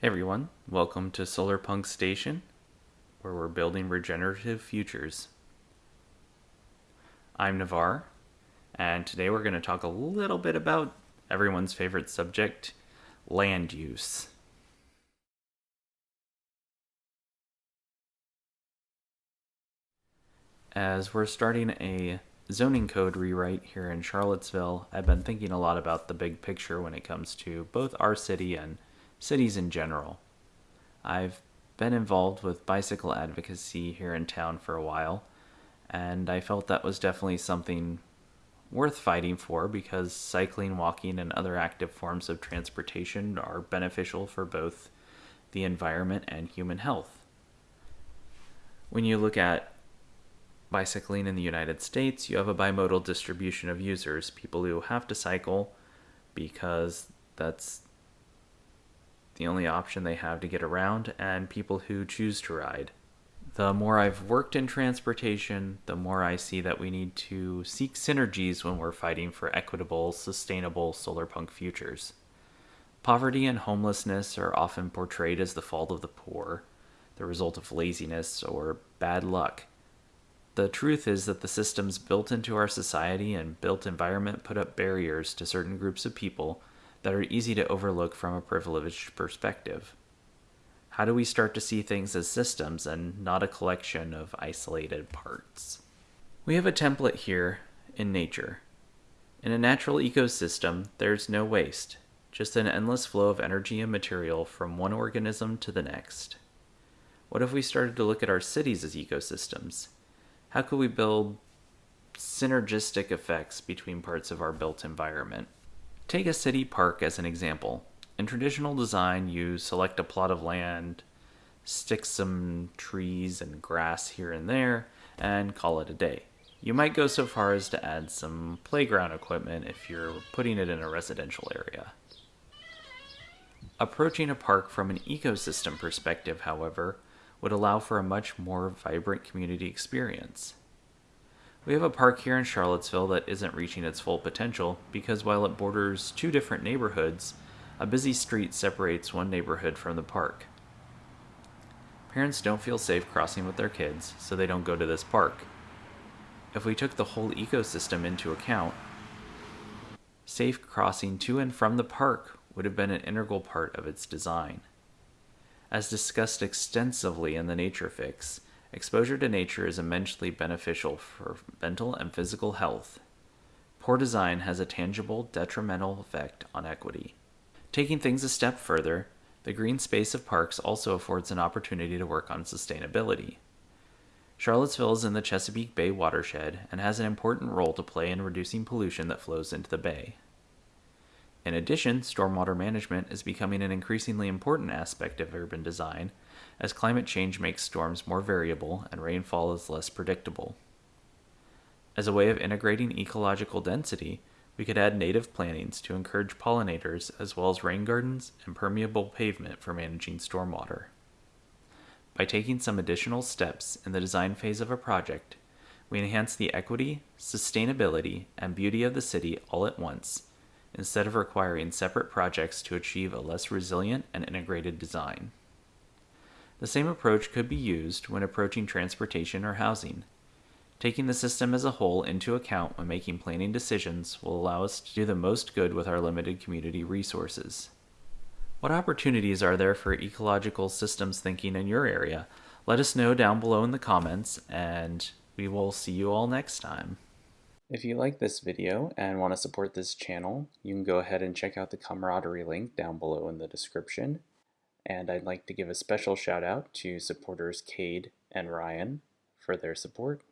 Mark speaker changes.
Speaker 1: Everyone, welcome to Solarpunk Station, where we're building regenerative futures. I'm Navar, and today we're going to talk a little bit about everyone's favorite subject, land use. As we're starting a zoning code rewrite here in Charlottesville, I've been thinking a lot about the big picture when it comes to both our city and cities in general. I've been involved with bicycle advocacy here in town for a while, and I felt that was definitely something worth fighting for because cycling, walking, and other active forms of transportation are beneficial for both the environment and human health. When you look at bicycling in the United States, you have a bimodal distribution of users people who have to cycle because that's the only option they have to get around, and people who choose to ride. The more I've worked in transportation, the more I see that we need to seek synergies when we're fighting for equitable, sustainable solar punk futures. Poverty and homelessness are often portrayed as the fault of the poor, the result of laziness or bad luck. The truth is that the systems built into our society and built environment put up barriers to certain groups of people that are easy to overlook from a privileged perspective. How do we start to see things as systems and not a collection of isolated parts? We have a template here in nature. In a natural ecosystem, there's no waste, just an endless flow of energy and material from one organism to the next. What if we started to look at our cities as ecosystems? How could we build synergistic effects between parts of our built environment? Take a city park as an example. In traditional design, you select a plot of land, stick some trees and grass here and there, and call it a day. You might go so far as to add some playground equipment if you're putting it in a residential area. Approaching a park from an ecosystem perspective, however, would allow for a much more vibrant community experience. We have a park here in Charlottesville that isn't reaching its full potential because while it borders two different neighborhoods, a busy street separates one neighborhood from the park. Parents don't feel safe crossing with their kids, so they don't go to this park. If we took the whole ecosystem into account, safe crossing to and from the park would have been an integral part of its design. As discussed extensively in the Nature Fix, Exposure to nature is immensely beneficial for mental and physical health. Poor design has a tangible, detrimental effect on equity. Taking things a step further, the green space of parks also affords an opportunity to work on sustainability. Charlottesville is in the Chesapeake Bay watershed and has an important role to play in reducing pollution that flows into the bay. In addition, stormwater management is becoming an increasingly important aspect of urban design as climate change makes storms more variable and rainfall is less predictable. As a way of integrating ecological density, we could add native plantings to encourage pollinators as well as rain gardens and permeable pavement for managing stormwater. By taking some additional steps in the design phase of a project, we enhance the equity, sustainability, and beauty of the city all at once, instead of requiring separate projects to achieve a less resilient and integrated design. The same approach could be used when approaching transportation or housing. Taking the system as a whole into account when making planning decisions will allow us to do the most good with our limited community resources. What opportunities are there for ecological systems thinking in your area? Let us know down below in the comments, and we will see you all next time. If you like this video and want to support this channel, you can go ahead and check out the Comradery link down below in the description. And I'd like to give a special shout out to supporters Cade and Ryan for their support.